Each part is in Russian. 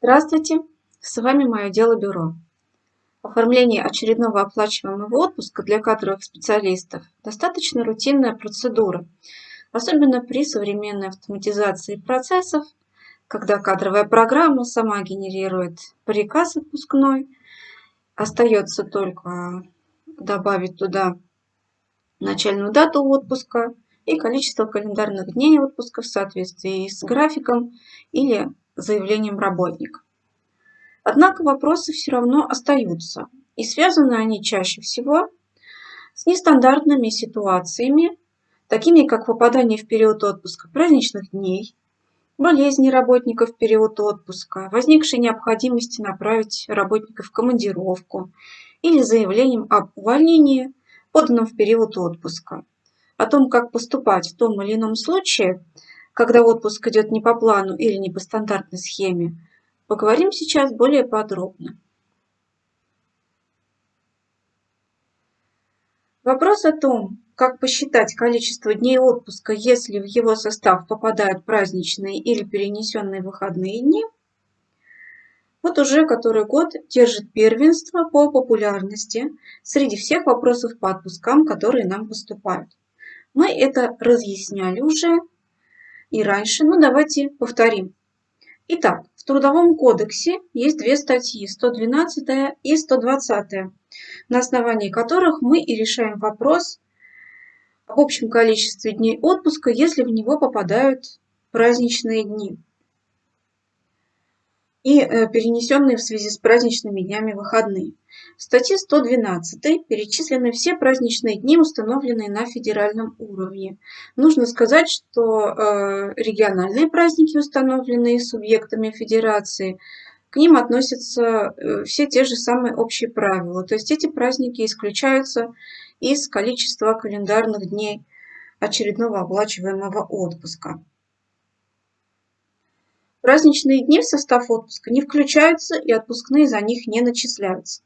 Здравствуйте, с вами Мое дело бюро. Оформление очередного оплачиваемого отпуска для кадровых специалистов – достаточно рутинная процедура, особенно при современной автоматизации процессов, когда кадровая программа сама генерирует приказ отпускной, остается только добавить туда начальную дату отпуска и количество календарных дней отпуска в соответствии с графиком или заявлением работника. Однако вопросы все равно остаются, и связаны они чаще всего с нестандартными ситуациями, такими как попадание в период отпуска праздничных дней, болезни работников в период отпуска, возникшей необходимости направить работника в командировку или заявлением об увольнении, поданном в период отпуска. О том, как поступать в том или ином случае – когда отпуск идет не по плану или не по стандартной схеме, поговорим сейчас более подробно. Вопрос о том, как посчитать количество дней отпуска, если в его состав попадают праздничные или перенесенные выходные дни, вот уже который год держит первенство по популярности среди всех вопросов по отпускам, которые нам поступают. Мы это разъясняли уже и раньше, но давайте повторим. Итак, в Трудовом кодексе есть две статьи, 112 и 120, на основании которых мы и решаем вопрос об общем количестве дней отпуска, если в него попадают праздничные дни и э, перенесенные в связи с праздничными днями выходные. В статье 112 перечислены все праздничные дни, установленные на федеральном уровне. Нужно сказать, что э, региональные праздники, установленные субъектами федерации, к ним относятся э, все те же самые общие правила. То есть эти праздники исключаются из количества календарных дней очередного оплачиваемого отпуска. Праздничные дни в состав отпуска не включаются и отпускные за них не начисляются.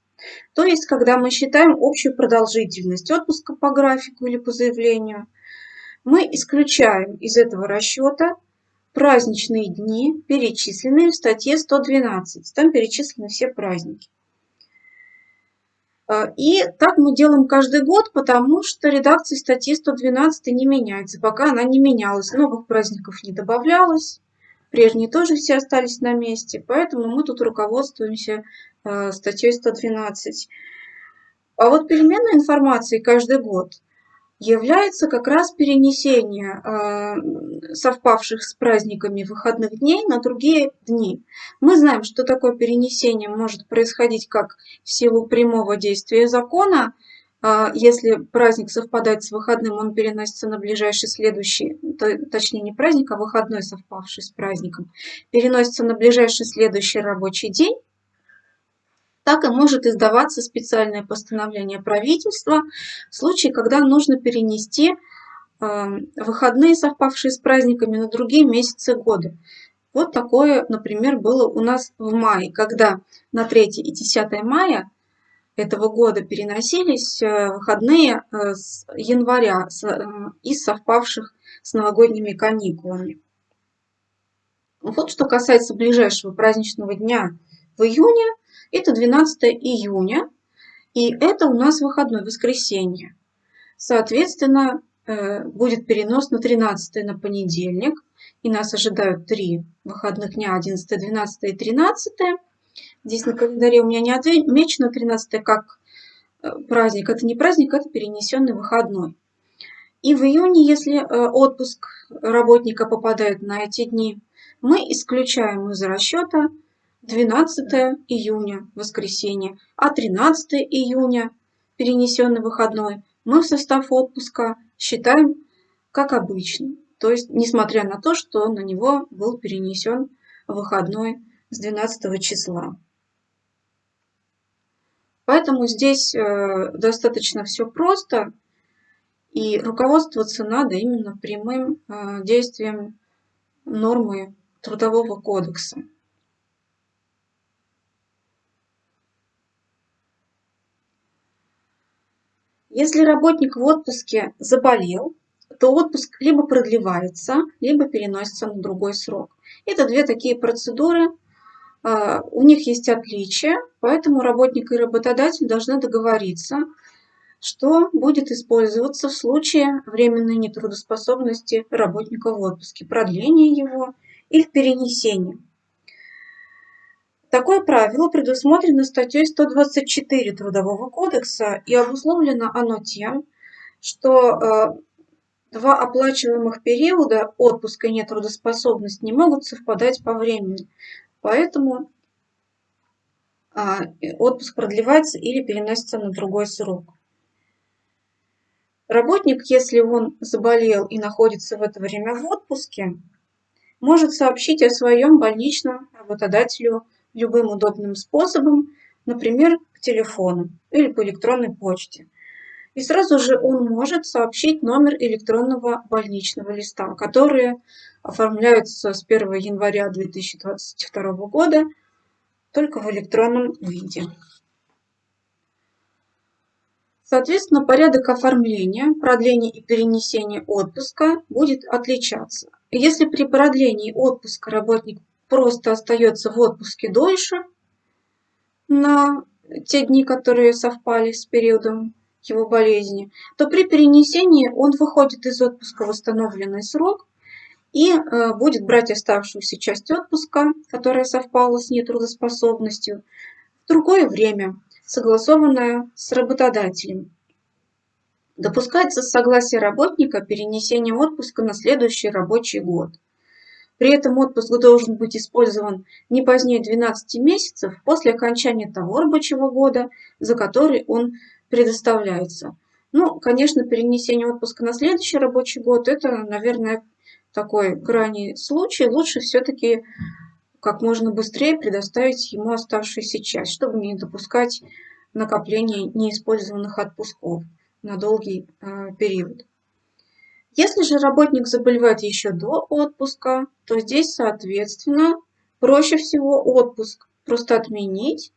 То есть, когда мы считаем общую продолжительность отпуска по графику или по заявлению, мы исключаем из этого расчета праздничные дни, перечисленные в статье 112. Там перечислены все праздники. А, и так мы делаем каждый год, потому что редакция статьи 112 не меняется. Пока она не менялась, новых праздников не добавлялось. Прежние тоже все остались на месте, поэтому мы тут руководствуемся э, статьей 112. А вот переменной информации каждый год является как раз перенесение э, совпавших с праздниками выходных дней на другие дни. Мы знаем, что такое перенесение может происходить как в силу прямого действия закона, если праздник совпадает с выходным, он переносится на ближайший следующий, точнее не праздник, а выходной, совпавший с праздником, переносится на ближайший следующий рабочий день, так и может издаваться специальное постановление правительства в случае, когда нужно перенести а, выходные, совпавшие с праздниками, на другие месяцы года. Вот такое, например, было у нас в мае, когда на 3 и 10 мая этого года переносились э, выходные э, с января э, из совпавших с новогодними каникулами. Вот что касается ближайшего праздничного дня в июне, это 12 июня, и это у нас выходной, воскресенье. Соответственно, будет перенос на 13 на понедельник, и нас ожидают три выходных дня, 11, 12 и 13. Здесь на календаре у меня не отмечено 13 как э, праздник. Это не праздник, это перенесенный выходной. И в июне, если э, отпуск работника попадает на эти дни, мы исключаем из расчета 12 июня, воскресенье, а 13 июня, перенесенный выходной, мы в состав отпуска считаем как обычно. То есть, несмотря на то, что на него был перенесен выходной с 12 числа. Поэтому здесь э, достаточно все просто, и руководствоваться надо именно прямым э, действием нормы Трудового кодекса. Если работник в отпуске заболел, то отпуск либо продлевается, либо переносится на другой срок. Это две такие процедуры, у них есть отличия, поэтому работник и работодатель должны договориться, что будет использоваться в случае временной нетрудоспособности работника в отпуске, продление его или перенесение. Такое правило предусмотрено статьей 124 Трудового кодекса и обусловлено оно тем, что э, два оплачиваемых периода отпуска и нетрудоспособность не могут совпадать по времени. Поэтому а, отпуск продлевается или переносится на другой срок. Работник, если он заболел и находится в это время в отпуске, может сообщить о своем больничном работодателю любым удобным способом, например, по телефону или по электронной почте. И сразу же он может сообщить номер электронного больничного листа, которые оформляются с 1 января 2022 года только в электронном виде. Соответственно, порядок оформления, продления и перенесения отпуска будет отличаться. Если при продлении отпуска работник просто остается в отпуске дольше, на те дни, которые совпали с периодом его болезни, то при перенесении он выходит из отпуска в восстановленный срок и э, будет брать оставшуюся часть отпуска, которая совпала с нетрудоспособностью, в другое время, согласованное с работодателем. Допускается согласие работника перенесение отпуска на следующий рабочий год. При этом отпуск должен быть использован не позднее 12 месяцев после окончания того рабочего года, за который он предоставляется. Ну, конечно, перенесение отпуска на следующий рабочий год – это, наверное, такой крайний случай. Лучше все-таки как можно быстрее предоставить ему оставшуюся часть, чтобы не допускать накопления неиспользованных отпусков на долгий э, период. Если же работник заболевает еще до отпуска, то здесь, соответственно, проще всего отпуск просто отменить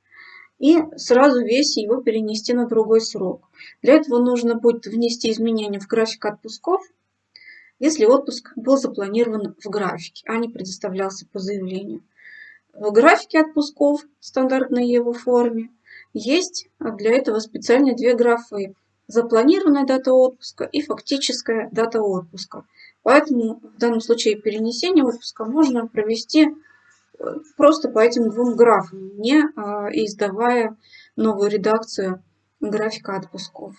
и сразу весь его перенести на другой срок. Для этого нужно будет внести изменения в график отпусков, если отпуск был запланирован в графике, а не предоставлялся по заявлению. В графике отпусков, стандартной его форме, есть для этого специальные две графы – запланированная дата отпуска и фактическая дата отпуска. Поэтому в данном случае перенесение отпуска можно провести просто по этим двум графам, не а, издавая новую редакцию графика отпусков.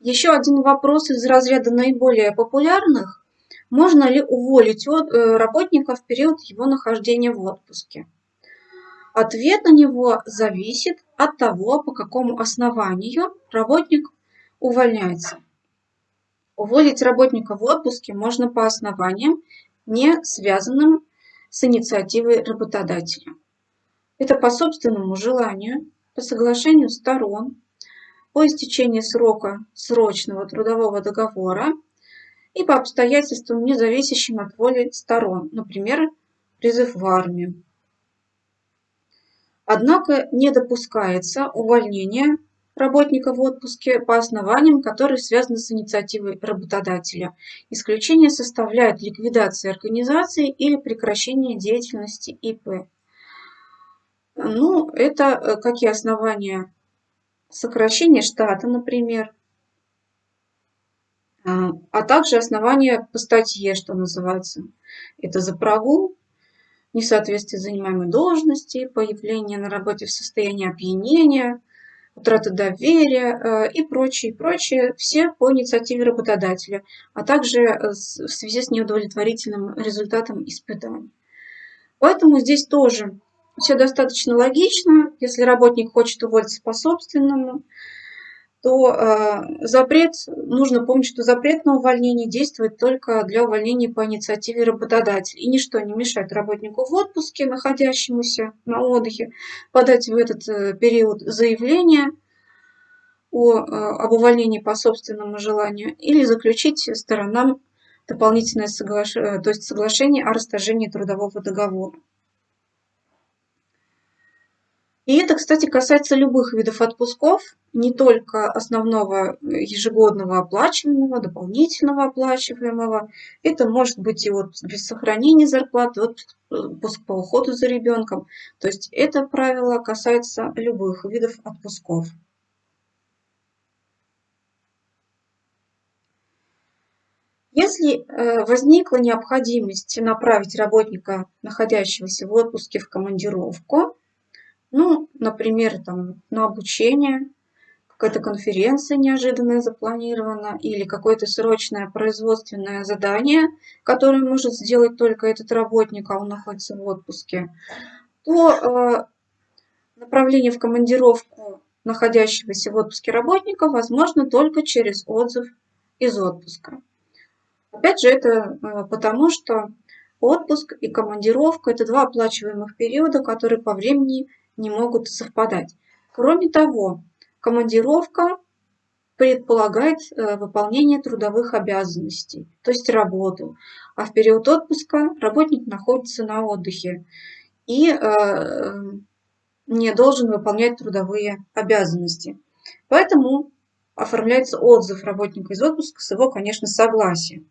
Еще один вопрос из разряда наиболее популярных. Можно ли уволить э, работника в период его нахождения в отпуске? Ответ на него зависит от того, по какому основанию работник увольняется. Уволить работника в отпуске можно по основаниям, не связанным с инициативой работодателя. Это по собственному желанию, по соглашению сторон, по истечении срока срочного трудового договора и по обстоятельствам, не зависящим от воли сторон, например, призыв в армию. Однако не допускается увольнение работника в отпуске по основаниям, которые связаны с инициативой работодателя. Исключение составляет ликвидация организации или прекращение деятельности ИП. Ну, это э, какие основания? Сокращение штата, например, а, а также основания по статье, что называется. Это за прогул, несоответствие занимаемой должности, появление на работе в состоянии опьянения – утрата доверия э, и прочее, прочее, все по инициативе работодателя, а также э, в связи с неудовлетворительным результатом испытаний. Поэтому здесь тоже все достаточно логично. Если работник хочет уволиться по собственному, то э, запрет, нужно помнить, что запрет на увольнение действует только для увольнения по инициативе работодателя. И ничто не мешает работнику в отпуске, находящемуся на отдыхе, подать в этот э, период заявление о, э, об увольнении по собственному желанию или заключить сторонам дополнительное соглашение, то есть соглашение о расторжении трудового договора. И это, кстати, касается любых видов отпусков, не только основного ежегодного оплачиваемого, дополнительного оплачиваемого. Это может быть и отпуск без сохранения зарплаты, отпуск по уходу за ребенком. То есть это правило касается любых видов отпусков. Если э, возникла необходимость направить работника, находящегося в отпуске, в командировку, ну, например, там, на обучение, какая-то конференция неожиданная запланирована или какое-то срочное производственное задание, которое может сделать только этот работник, а он находится в отпуске, то э, направление в командировку находящегося в отпуске работника возможно только через отзыв из отпуска. Опять же, это э, потому, что отпуск и командировка – это два оплачиваемых периода, которые по времени не могут совпадать. Кроме того, командировка предполагает э, выполнение трудовых обязанностей, то есть работу. А в период отпуска работник находится на отдыхе и э, не должен выполнять трудовые обязанности. Поэтому оформляется отзыв работника из отпуска с его, конечно, согласия.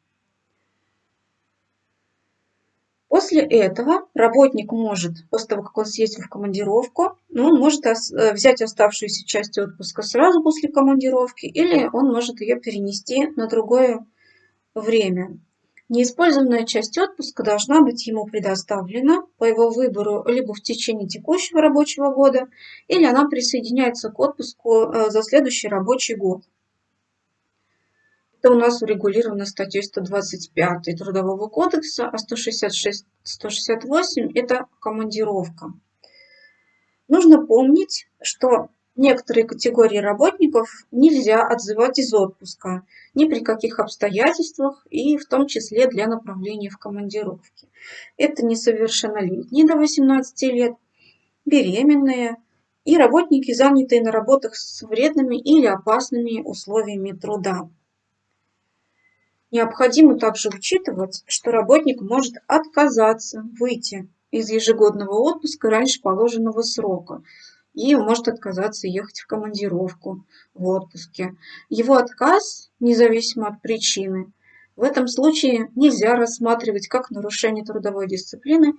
После этого работник может, после того, как он съездил в командировку, ну, он может э, взять оставшуюся часть отпуска сразу после командировки, или он может ее перенести на другое время. Неиспользованная часть отпуска должна быть ему предоставлена по его выбору либо в течение текущего рабочего года, или она присоединяется к отпуску э, за следующий рабочий год. Это у нас урегулировано статьей 125 Трудового кодекса, а 166-168 – это командировка. Нужно помнить, что некоторые категории работников нельзя отзывать из отпуска ни при каких обстоятельствах и в том числе для направления в командировки. Это несовершеннолетние до 18 лет, беременные и работники, занятые на работах с вредными или опасными условиями труда. Необходимо также учитывать, что работник может отказаться выйти из ежегодного отпуска раньше положенного срока и может отказаться ехать в командировку в отпуске. Его отказ, независимо от причины, в этом случае нельзя рассматривать как нарушение трудовой дисциплины,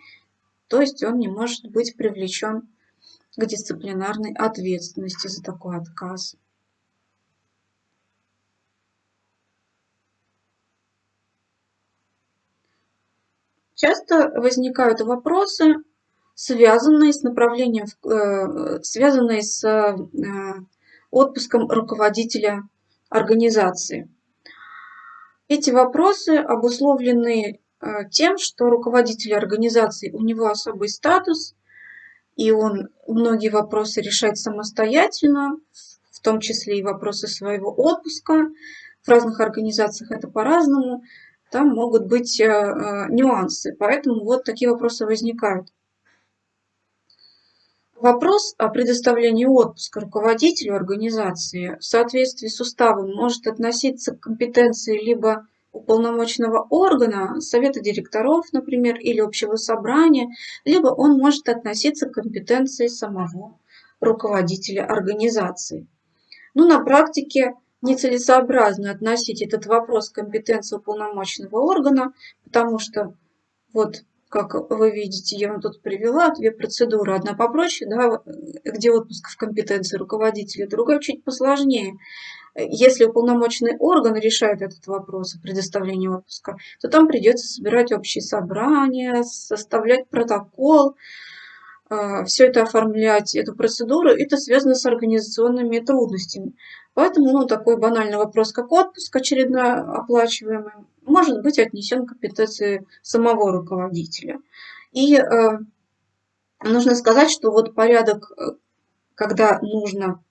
то есть он не может быть привлечен к дисциплинарной ответственности за такой отказ. Часто возникают вопросы, связанные с направлением, э, связанные с э, отпуском руководителя организации. Эти вопросы обусловлены э, тем, что руководитель организации, у него особый статус, и он многие вопросы решает самостоятельно, в том числе и вопросы своего отпуска. В разных организациях это по-разному там могут быть э, э, нюансы, поэтому вот такие вопросы возникают. Вопрос о предоставлении отпуска руководителю организации в соответствии с уставом может относиться к компетенции либо уполномоченного органа, совета директоров, например, или общего собрания, либо он может относиться к компетенции самого руководителя организации. Ну, на практике нецелесообразно относить этот вопрос к компетенции уполномоченного органа, потому что, вот как вы видите, я вам тут привела две процедуры. Одна попроще, да, где отпуск в компетенции руководителя, другая чуть посложнее. Если уполномоченный орган решает этот вопрос о предоставлении отпуска, то там придется собирать общие собрания, составлять протокол, все это оформлять, эту процедуру, это связано с организационными трудностями. Поэтому ну, такой банальный вопрос, как отпуск очередно оплачиваемый, может быть отнесен к компетенции самого руководителя. И э, нужно сказать, что вот порядок, э, когда нужно,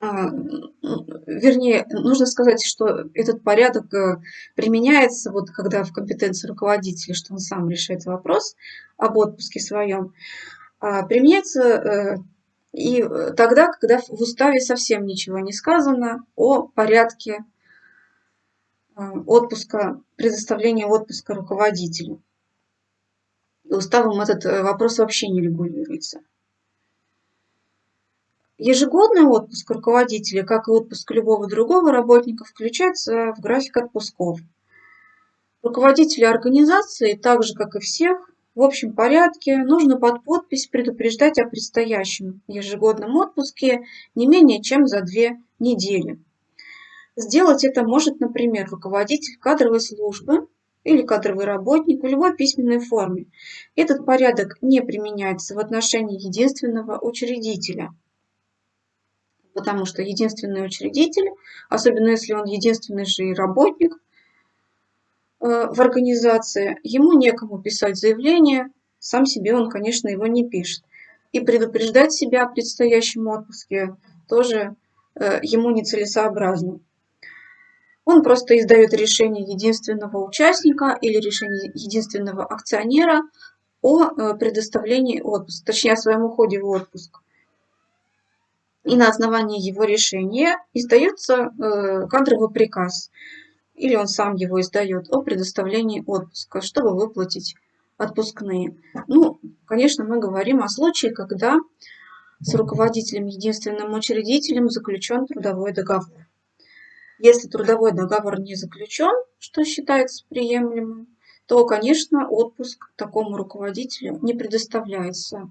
вернее, нужно сказать, что этот порядок э, применяется, вот когда в компетенции руководителя, что он сам решает вопрос об отпуске своем, а применяется э, и э, тогда, когда в уставе совсем ничего не сказано о порядке отпуска, предоставления отпуска руководителю. Уставом этот вопрос вообще не регулируется. Ежегодный отпуск руководителя, как и отпуск любого другого работника, включается в график отпусков. Руководители организации, так же как и всех, в общем порядке нужно под подпись предупреждать о предстоящем ежегодном отпуске не менее чем за две недели. Сделать это может, например, руководитель кадровой службы или кадровый работник в любой письменной форме. Этот порядок не применяется в отношении единственного учредителя – потому что единственный учредитель, особенно если он единственный же и работник э, в организации, ему некому писать заявление, сам себе он, конечно, его не пишет. И предупреждать себя о предстоящем отпуске тоже э, ему нецелесообразно. Он просто издает решение единственного участника или решение единственного акционера о э, предоставлении отпуска, точнее о своем уходе в отпуск и на основании его решения издается э, кадровый приказ, или он сам его издает, о предоставлении отпуска, чтобы выплатить отпускные. Ну, конечно, мы говорим о случае, когда с руководителем, единственным учредителем заключен трудовой договор. Если трудовой договор не заключен, что считается приемлемым, то, конечно, отпуск такому руководителю не предоставляется.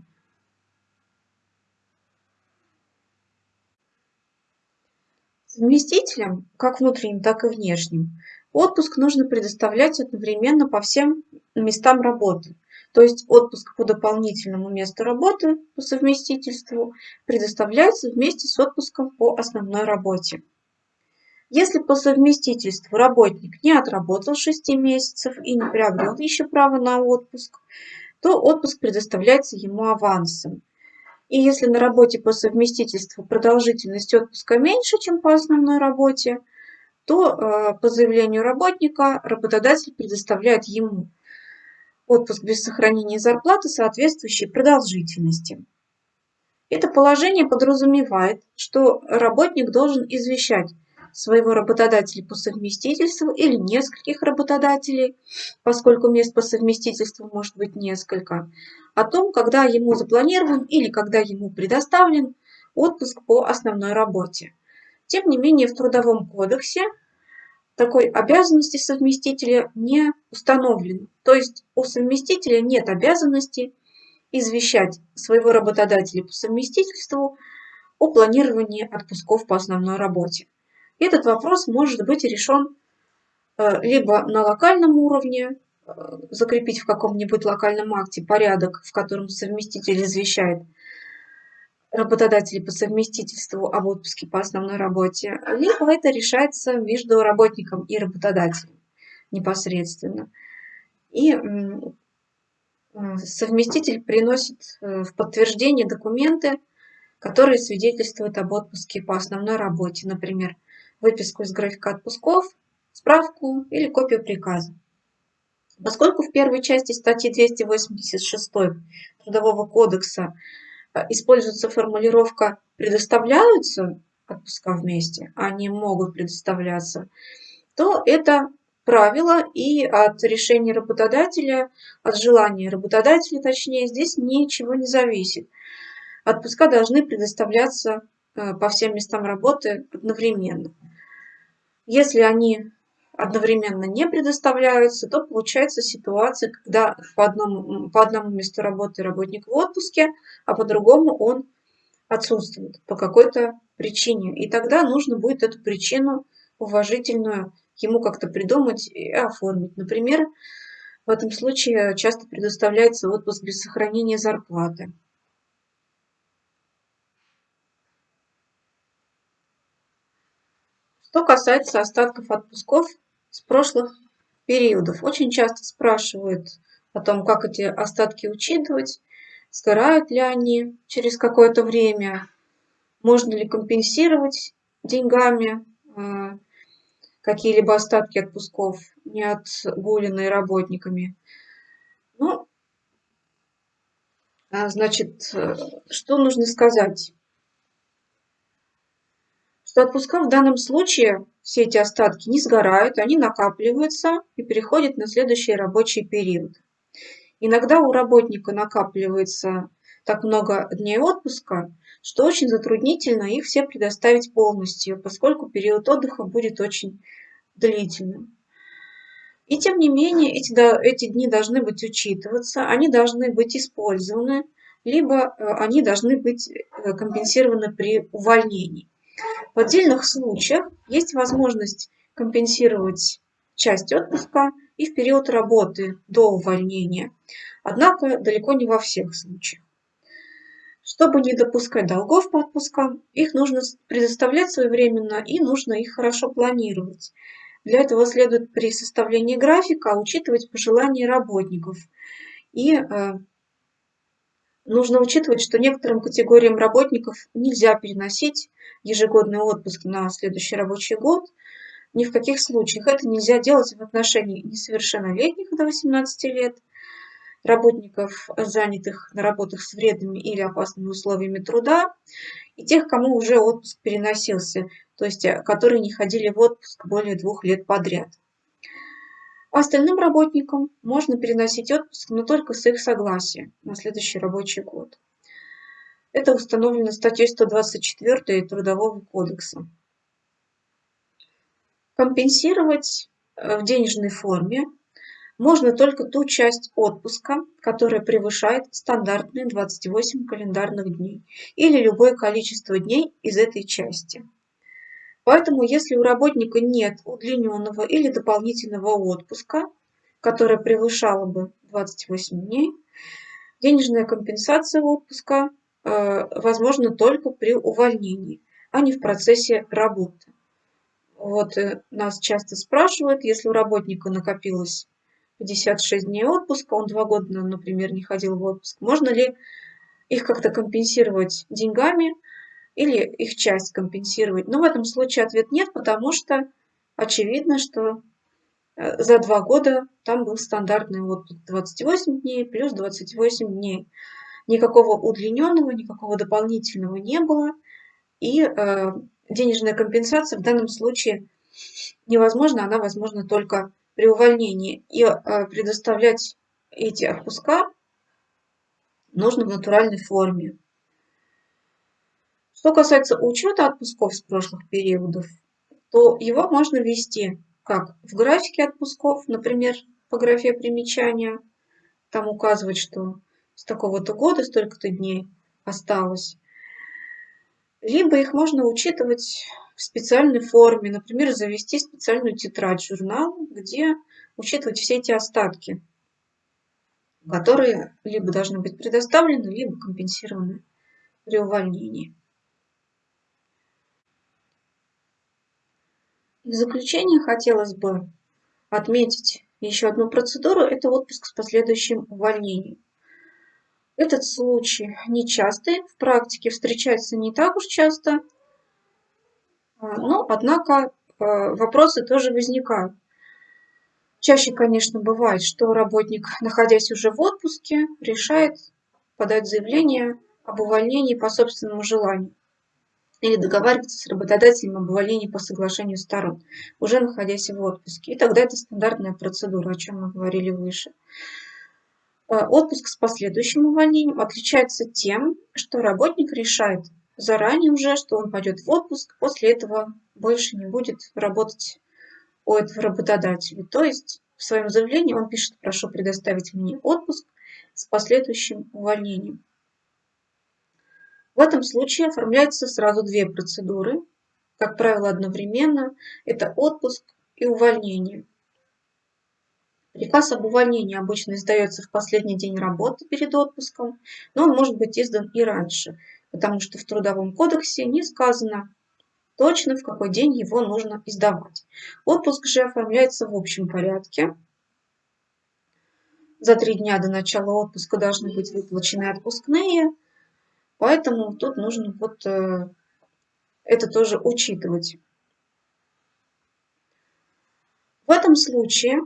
Совместителям, как внутренним, так и внешним, отпуск нужно предоставлять одновременно по всем местам работы. То есть отпуск по дополнительному месту работы по совместительству предоставляется вместе с отпуском по основной работе. Если по совместительству работник не отработал 6 месяцев и не приобрел еще право на отпуск, то отпуск предоставляется ему авансом. И если на работе по совместительству продолжительность отпуска меньше, чем по основной работе, то э, по заявлению работника работодатель предоставляет ему отпуск без сохранения зарплаты соответствующей продолжительности. Это положение подразумевает, что работник должен извещать своего работодателя по совместительству или нескольких работодателей, поскольку мест по совместительству может быть несколько, о том, когда ему запланирован или когда ему предоставлен отпуск по основной работе. Тем не менее, в Трудовом кодексе такой обязанности совместителя не установлено. То есть у совместителя нет обязанности извещать своего работодателя по совместительству о планировании отпусков по основной работе. Этот вопрос может быть решен э, либо на локальном уровне, э, закрепить в каком-нибудь локальном акте порядок, в котором совместитель извещает работодателей по совместительству об отпуске по основной работе, либо это решается между работником и работодателем непосредственно. И совместитель приносит э, в подтверждение документы, которые свидетельствуют об отпуске по основной работе, например, выписку из графика отпусков, справку или копию приказа. Поскольку в первой части статьи 286 Трудового кодекса э, используется формулировка «предоставляются отпуска вместе», а «могут предоставляться», то это правило и от решения работодателя, от желания работодателя, точнее, здесь ничего не зависит. Отпуска должны предоставляться э, по всем местам работы одновременно. Если они одновременно не предоставляются, то получается ситуация, когда по одному, по одному месту работы работник в отпуске, а по другому он отсутствует по какой-то причине. И тогда нужно будет эту причину уважительную ему как-то придумать и оформить. Например, в этом случае часто предоставляется отпуск без сохранения зарплаты. Что касается остатков отпусков с прошлых периодов, очень часто спрашивают о том, как эти остатки учитывать, сгорают ли они через какое-то время, можно ли компенсировать деньгами э, какие-либо остатки отпусков, не отгуленные работниками. Ну, а, значит, э, что нужно сказать? Что отпуска в данном случае все эти остатки не сгорают, они накапливаются и переходят на следующий рабочий период. Иногда у работника накапливается так много дней отпуска, что очень затруднительно их все предоставить полностью, поскольку период отдыха будет очень длительным. И тем не менее, эти, эти дни должны быть учитываться, они должны быть использованы, либо э, они должны быть э, компенсированы при увольнении. В отдельных случаях есть возможность компенсировать часть отпуска и в период работы до увольнения, однако далеко не во всех случаях. Чтобы не допускать долгов по отпускам, их нужно предоставлять своевременно и нужно их хорошо планировать. Для этого следует при составлении графика учитывать пожелания работников. И э, нужно учитывать, что некоторым категориям работников нельзя переносить ежегодный отпуск на следующий рабочий год. Ни в каких случаях это нельзя делать в отношении несовершеннолетних до 18 лет, работников, занятых на работах с вредными или опасными условиями труда, и тех, кому уже отпуск переносился, то есть э, которые не ходили в отпуск более двух лет подряд. Остальным работникам можно переносить отпуск, но только с их согласия на следующий рабочий год. Это установлено статьей 124 Трудового кодекса. Компенсировать э, в денежной форме можно только ту часть отпуска, которая превышает стандартные 28 календарных дней или любое количество дней из этой части. Поэтому, если у работника нет удлиненного или дополнительного отпуска, которое превышало бы 28 дней, денежная компенсация отпуска э, возможна только при увольнении, а не в процессе работы. Вот э, нас часто спрашивают, если у работника накопилось 56 дней отпуска, он два года, например, не ходил в отпуск. Можно ли их как-то компенсировать деньгами или их часть компенсировать? Но в этом случае ответ нет, потому что очевидно, что э, за два года там был стандартный отпуск 28 дней плюс 28 дней. Никакого удлиненного, никакого дополнительного не было. И э, денежная компенсация в данном случае невозможна, она возможна только при увольнении и э, предоставлять эти отпуска нужно в натуральной форме. Что касается учета отпусков с прошлых периодов, то его можно ввести как в графике отпусков, например, по графе примечания, там указывать, что с такого-то года столько-то дней осталось. Либо их можно учитывать в специальной форме, например, завести специальную тетрадь, журнал, где учитывать все эти остатки, которые либо должны быть предоставлены, либо компенсированы при увольнении. В заключение хотелось бы отметить еще одну процедуру – это отпуск с последующим увольнением. Этот случай нечастый, в практике встречается не так уж часто – а, но, однако, э, вопросы тоже возникают. Чаще, конечно, бывает, что работник, находясь уже в отпуске, решает подать заявление об увольнении по собственному желанию или договариваться с работодателем об увольнении по соглашению сторон, уже находясь в отпуске. И тогда это стандартная процедура, о чем мы говорили выше. Э, отпуск с последующим увольнением отличается тем, что работник решает заранее уже, что он пойдет в отпуск, после этого больше не будет работать у этого работодателя. То есть в своем заявлении он пишет, прошу предоставить мне отпуск с последующим увольнением. В этом случае оформляются сразу две процедуры, как правило, одновременно. Это отпуск и увольнение. Приказ об увольнении обычно издается в последний день работы перед отпуском, но он может быть издан и раньше – потому что в Трудовом кодексе не сказано точно, в какой день его нужно издавать. Отпуск же оформляется в общем порядке. За три дня до начала отпуска должны быть выплачены отпускные, поэтому тут нужно вот э, это тоже учитывать. В этом случае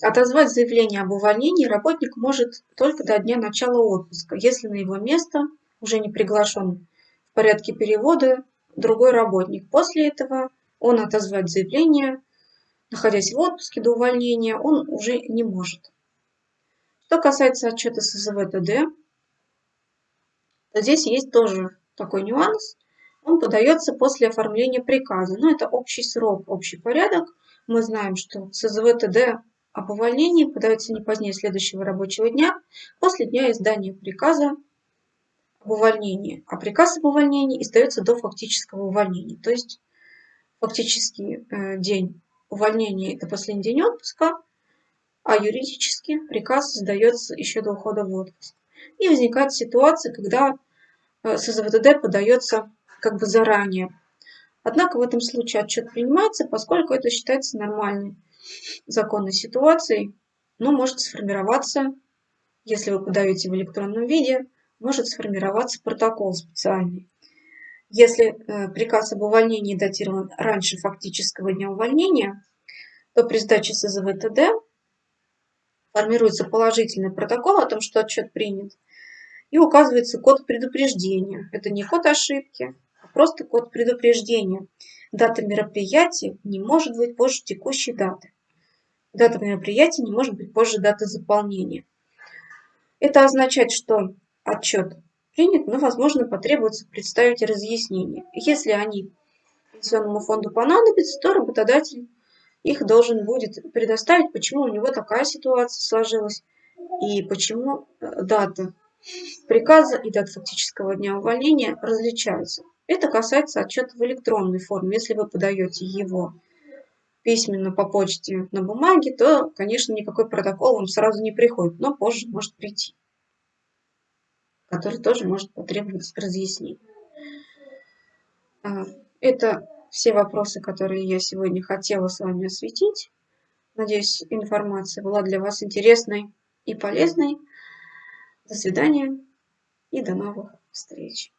отозвать заявление об увольнении работник может только до дня начала отпуска, если на его место – уже не приглашен в порядке перевода другой работник. После этого он отозвать заявление, находясь в отпуске до увольнения, он уже не может. Что касается отчета СЗВ ТД, то здесь есть тоже такой нюанс. Он подается после оформления приказа. Но это общий срок, общий порядок. Мы знаем, что СЗВ ТД об увольнении подается не позднее следующего рабочего дня после дня издания приказа об увольнении. А приказ об увольнении издается до фактического увольнения. То есть фактический э, день увольнения – это последний день отпуска, а юридически приказ издается еще до ухода в отпуск. И возникает ситуация, когда э, СЗВТД подается как бы заранее. Однако в этом случае отчет принимается, поскольку это считается нормальной законной ситуацией, но может сформироваться, если вы подаете в электронном виде, может сформироваться протокол специальный. Если э, приказ об увольнении датирован раньше фактического дня увольнения, то при сдаче СЗВ ТД формируется положительный протокол о том, что отчет принят, и указывается код предупреждения. Это не код ошибки, а просто код предупреждения. Дата мероприятия не может быть позже текущей даты. Дата мероприятия не может быть позже даты заполнения. Это означает, что отчет принят, но, возможно, потребуется представить разъяснения. Если они пенсионному фонду понадобятся, то работодатель их должен будет предоставить, почему у него такая ситуация сложилась и почему э, дата приказа и дата фактического дня увольнения различаются. Это касается отчета в электронной форме. Если вы подаете его письменно по почте на бумаге, то, конечно, никакой протокол вам сразу не приходит, но позже может прийти, который тоже может потребовать разъяснений. А, это все вопросы, которые я сегодня хотела с вами осветить. Надеюсь, информация была для вас интересной и полезной. До свидания и до новых встреч.